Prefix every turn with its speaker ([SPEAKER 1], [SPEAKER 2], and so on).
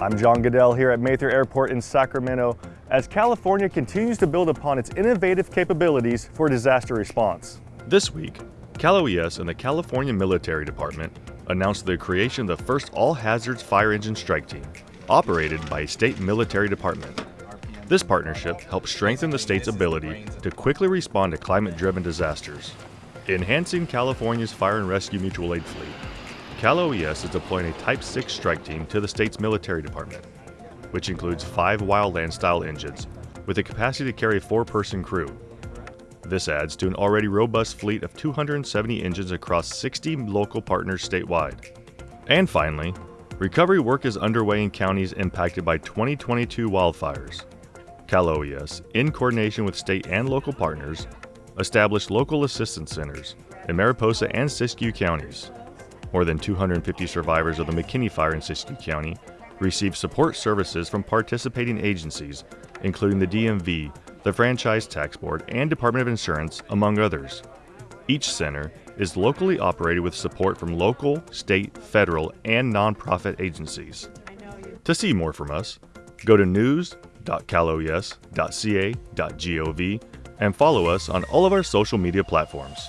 [SPEAKER 1] I'm John Goodell here at Mather Airport in Sacramento as California continues to build upon its innovative capabilities for disaster response.
[SPEAKER 2] This week, Cal OES and the California Military Department announced the creation of the first all hazards fire engine strike team, operated by a state military department. This partnership helps strengthen the state's ability to quickly respond to climate driven disasters. Enhancing California's fire and rescue mutual aid fleet, Cal OES is deploying a Type 6 strike team to the state's military department, which includes five wildland style engines with a capacity to carry a four person crew. This adds to an already robust fleet of 270 engines across 60 local partners statewide. And finally, recovery work is underway in counties impacted by 2022 wildfires. Cal OES, in coordination with state and local partners, established local assistance centers in Mariposa and Siskiyou counties. More than 250 survivors of the McKinney fire in Siskiyou County received support services from participating agencies, including the DMV, the Franchise Tax Board, and Department of Insurance, among others. Each center is locally operated with support from local, state, federal, and nonprofit agencies. To see more from us, go to news.caloes.ca.gov and follow us on all of our social media platforms.